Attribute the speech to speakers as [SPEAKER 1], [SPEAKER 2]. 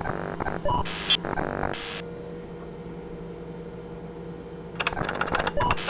[SPEAKER 1] you